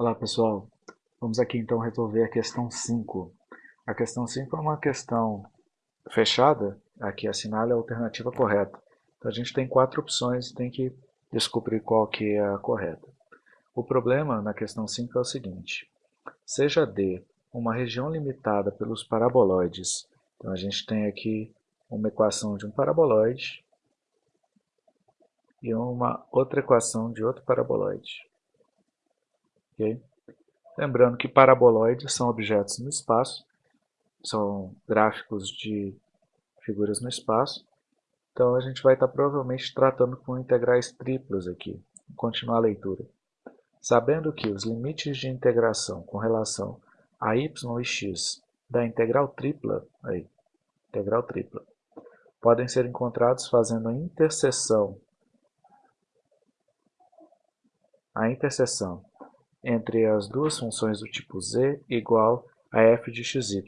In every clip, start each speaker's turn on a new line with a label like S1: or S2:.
S1: Olá pessoal, vamos aqui então resolver a questão 5. A questão 5 é uma questão fechada, aqui assinale a alternativa correta. Então a gente tem quatro opções e tem que descobrir qual que é a correta. O problema na questão 5 é o seguinte, seja D uma região limitada pelos paraboloides, então a gente tem aqui uma equação de um paraboloide e uma outra equação de outro paraboloide. Okay? Lembrando que paraboloides são objetos no espaço, são gráficos de figuras no espaço, então a gente vai estar provavelmente tratando com integrais triplas aqui. Vou continuar a leitura. Sabendo que os limites de integração com relação a y e x da integral tripla, aí, integral tripla, podem ser encontrados fazendo a interseção a interseção entre as duas funções do tipo z igual a f de xy.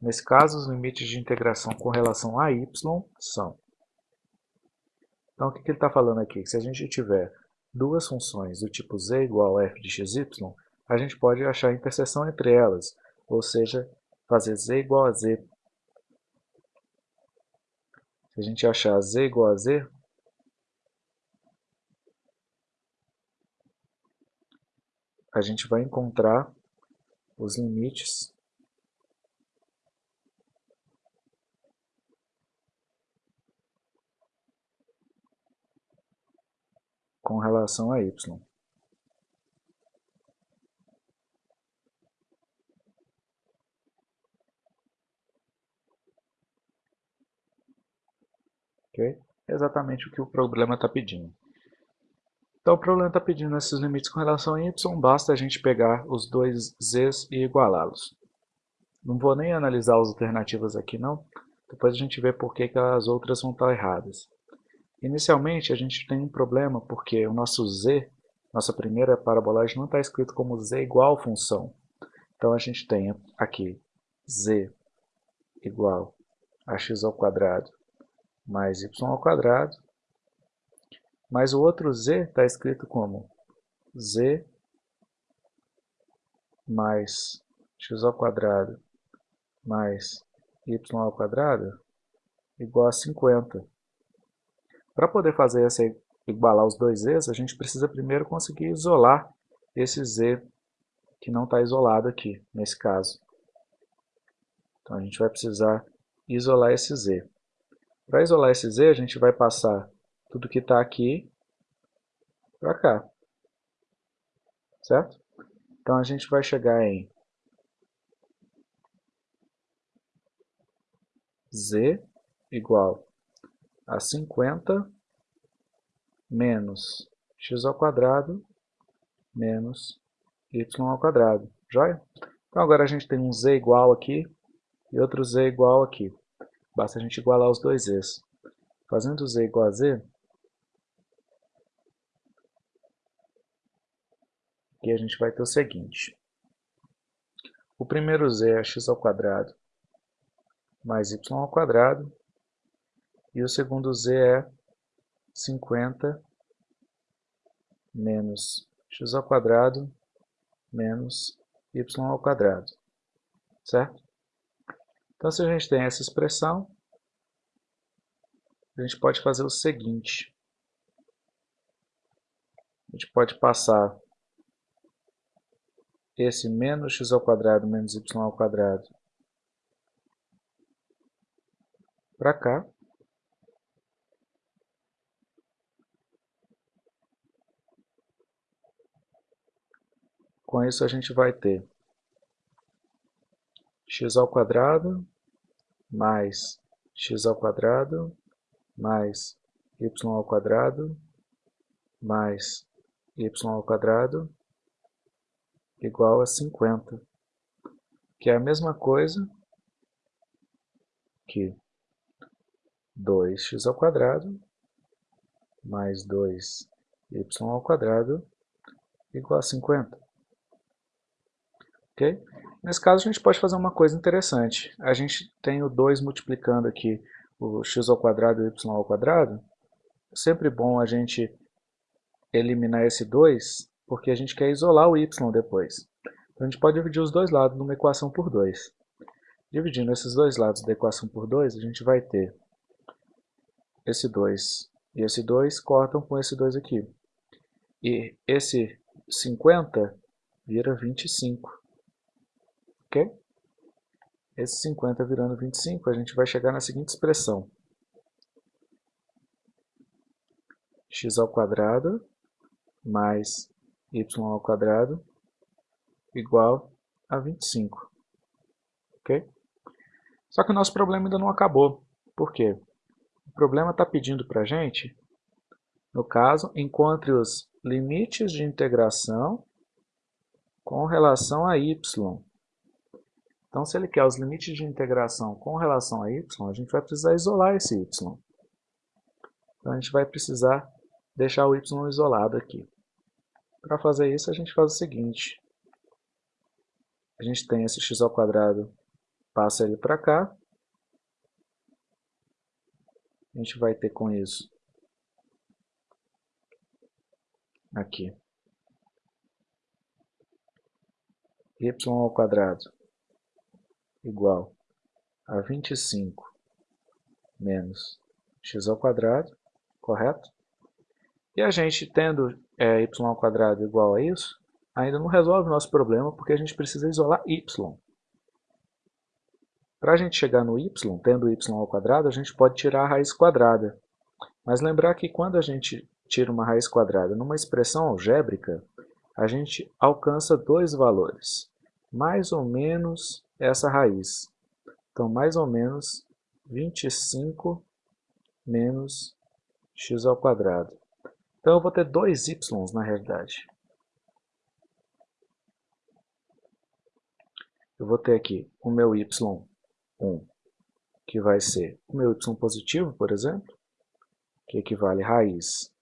S1: Nesse caso, os limites de integração com relação a y são. Então, o que, ele está falando aqui? Se a gente tiver duas funções do tipo z igual a f de xy, a gente pode achar a interseção entre elas, ou seja, fazer z igual a z. Se a gente achar z igual a z, a gente vai encontrar os limites com relação a y. Ok? É exatamente o que o problema está pedindo. Então o problema está pedindo esses limites com relação a y, basta a gente pegar os dois z's e igualá-los. Não vou nem analisar as alternativas aqui não, depois a gente vê por que, que as outras vão estar erradas. Inicialmente a gente tem um problema porque o nosso z, nossa primeira parabolagem, não está escrito como z igual função. Então a gente tem aqui z igual a x ao quadrado mais y ao quadrado mas o outro z está escrito como z mais x ao quadrado mais y ao quadrado igual a 50. Para poder fazer essa igualar os dois z's, a gente precisa primeiro conseguir isolar esse z que não está isolado aqui, nesse caso. Então a gente vai precisar isolar esse z. Para isolar esse z, a gente vai passar tudo que está aqui para cá. Certo? Então a gente vai chegar em z igual a 50 menos x ao quadrado menos y ao quadrado. Joia? Então agora a gente tem um z igual aqui e outro z igual aqui. Basta a gente igualar os dois z's. Fazendo z igual a z, Aqui a gente vai ter o seguinte. O primeiro z é x ao quadrado mais y ao quadrado. E o segundo z é 50 menos x ao quadrado menos y ao quadrado. Certo? Então, se a gente tem essa expressão, a gente pode fazer o seguinte. A gente pode passar esse menos x ao quadrado menos y ao quadrado para cá. Com isso a gente vai ter x ao quadrado mais x ao quadrado mais y ao quadrado mais y ao quadrado igual a 50, que é a mesma coisa que 2x ao quadrado mais 2y ao quadrado igual a 50. Ok? Nesse caso a gente pode fazer uma coisa interessante. A gente tem o 2 multiplicando aqui o x e o y. É sempre bom a gente eliminar esse 2 porque a gente quer isolar o y depois. Então a gente pode dividir os dois lados numa equação por 2. Dividindo esses dois lados da equação por 2, a gente vai ter esse 2 e esse 2 cortam com esse 2 aqui. E esse 50 vira 25. Ok? Esse 50 virando 25, a gente vai chegar na seguinte expressão. x mais y ao quadrado igual a 25. Ok? Só que o nosso problema ainda não acabou. Por quê? O problema está pedindo para a gente, no caso, encontre os limites de integração com relação a y. Então, se ele quer os limites de integração com relação a y, a gente vai precisar isolar esse y. Então, a gente vai precisar deixar o y isolado aqui. Para fazer isso, a gente faz o seguinte. A gente tem esse x ao quadrado, passa ele para cá. A gente vai ter com isso aqui y ao quadrado igual a 25 menos x ao quadrado, correto? E a gente tendo é, y ao quadrado igual a isso, ainda não resolve o nosso problema, porque a gente precisa isolar y. Para a gente chegar no y, tendo y ao quadrado, a gente pode tirar a raiz quadrada. Mas lembrar que quando a gente tira uma raiz quadrada numa expressão algébrica, a gente alcança dois valores, mais ou menos essa raiz. Então, mais ou menos 25 menos x ao quadrado. Então, eu vou ter dois y na realidade. Eu vou ter aqui o meu y1, que vai ser o meu y positivo, por exemplo, que equivale a raiz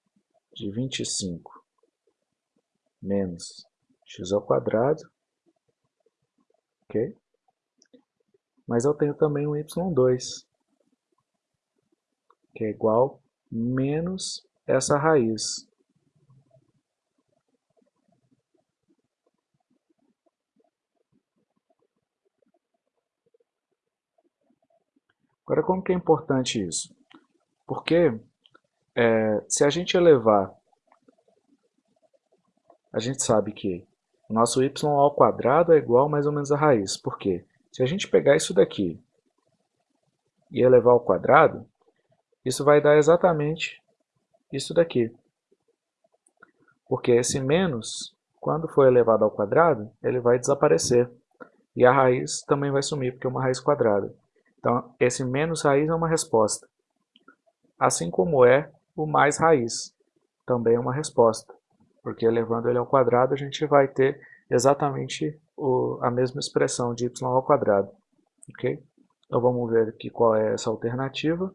S1: de 25 menos x ao quadrado, ok? Mas eu tenho também um y2, que é igual menos essa raiz. Agora, como que é importante isso? Porque é, se a gente elevar, a gente sabe que o nosso y ao quadrado é igual mais ou menos a raiz. Por quê? Se a gente pegar isso daqui e elevar ao quadrado, isso vai dar exatamente isso daqui. Porque esse menos, quando for elevado ao quadrado, ele vai desaparecer. E a raiz também vai sumir, porque é uma raiz quadrada. Então, esse menos raiz é uma resposta. Assim como é o mais raiz, também é uma resposta. Porque elevando ele ao quadrado, a gente vai ter exatamente o, a mesma expressão de y ao quadrado. Ok? Então vamos ver aqui qual é essa alternativa.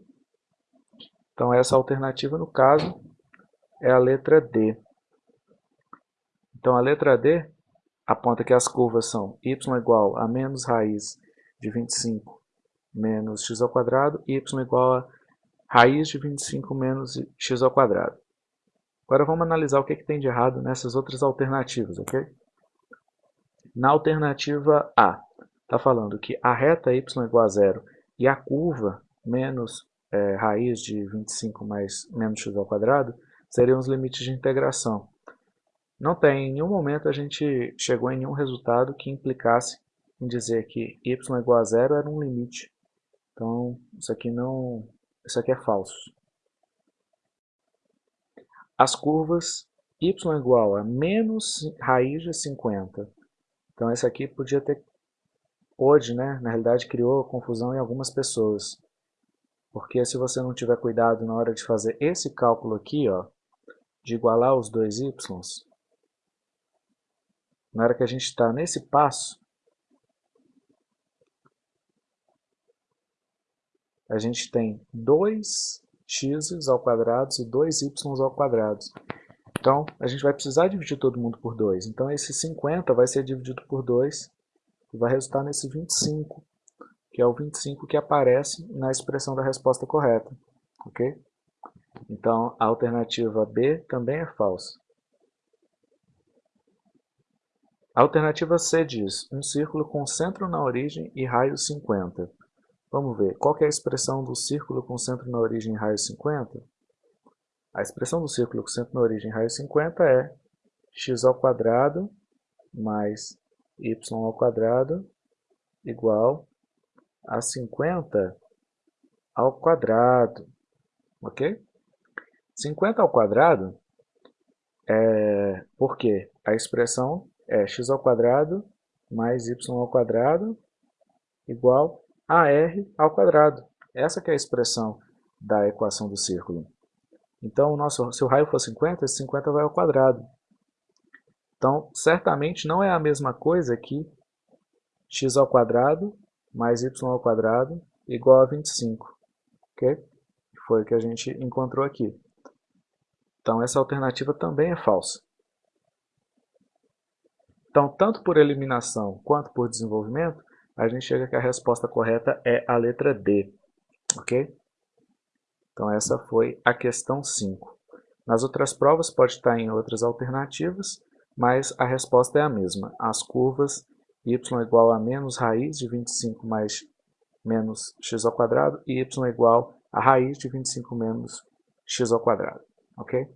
S1: Então essa alternativa, no caso, é a letra D. Então a letra D aponta que as curvas são y igual a menos raiz de 25 menos x ao quadrado e y igual a raiz de 25 menos x ao quadrado. Agora vamos analisar o que, que tem de errado nessas outras alternativas, ok? Na alternativa A, está falando que a reta y igual a zero e a curva menos é, raiz de 25 mais menos x ao quadrado seriam os limites de integração. Não tem, em nenhum momento a gente chegou em nenhum resultado que implicasse em dizer que y igual a zero era um limite então, isso aqui não, isso aqui é falso. As curvas y igual a menos raiz de 50. Então, esse aqui podia ter, pode, né, na realidade criou confusão em algumas pessoas. Porque se você não tiver cuidado na hora de fazer esse cálculo aqui, ó, de igualar os dois y, na hora que a gente está nesse passo, a gente tem 2x ao quadrado e 2y ao quadrado. Então, a gente vai precisar dividir todo mundo por 2. Então, esse 50 vai ser dividido por 2 e vai resultar nesse 25, que é o 25 que aparece na expressão da resposta correta. Ok? Então, a alternativa B também é falsa. A alternativa C diz, um círculo com centro na origem e raio 50. Vamos ver, qual é a expressão do círculo com centro na origem e raio 50? A expressão do círculo com centro na origem e raio 50 é x ao quadrado mais y ao quadrado igual a 50 ao quadrado, ok? 50 ao quadrado é porque a expressão é x ao quadrado mais y ao quadrado igual a r ao quadrado. Essa que é a expressão da equação do círculo. Então, nosso, se o raio for 50, esse 50 vai ao quadrado. Então, certamente não é a mesma coisa que x ao quadrado mais y ao quadrado igual a 25. Ok? Foi o que a gente encontrou aqui. Então, essa alternativa também é falsa. Então, tanto por eliminação quanto por desenvolvimento, a gente chega que a resposta correta é a letra D. Ok? Então essa foi a questão 5. Nas outras provas pode estar em outras alternativas, mas a resposta é a mesma. As curvas y igual a menos raiz de 25 mais menos x ao quadrado e y igual a raiz de 25 menos x ao quadrado. Ok?